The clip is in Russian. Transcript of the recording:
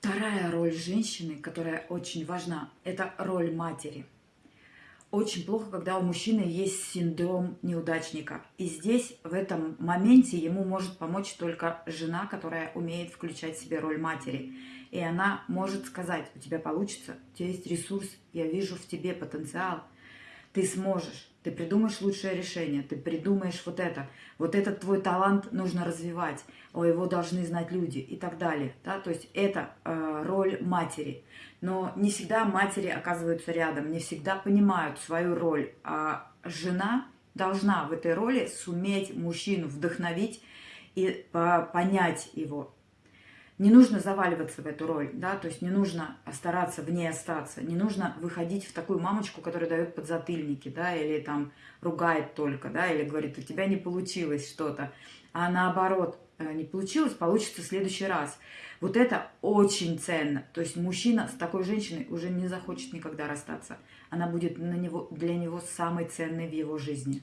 Вторая роль женщины, которая очень важна, это роль матери. Очень плохо, когда у мужчины есть синдром неудачника. И здесь, в этом моменте, ему может помочь только жена, которая умеет включать в себе роль матери. И она может сказать, у тебя получится, у тебя есть ресурс, я вижу в тебе потенциал, ты сможешь ты придумаешь лучшее решение, ты придумаешь вот это, вот этот твой талант нужно развивать, о, его должны знать люди и так далее. Да? То есть это э, роль матери. Но не всегда матери оказываются рядом, не всегда понимают свою роль. А жена должна в этой роли суметь мужчину вдохновить и понять его, не нужно заваливаться в эту роль, да, то есть не нужно стараться в ней остаться, не нужно выходить в такую мамочку, которая дает подзатыльники, да, или там ругает только, да, или говорит, у тебя не получилось что-то, а наоборот, э, не получилось, получится в следующий раз. Вот это очень ценно. То есть мужчина с такой женщиной уже не захочет никогда расстаться. Она будет на него, для него самой ценной в его жизни.